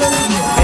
Hallelujah.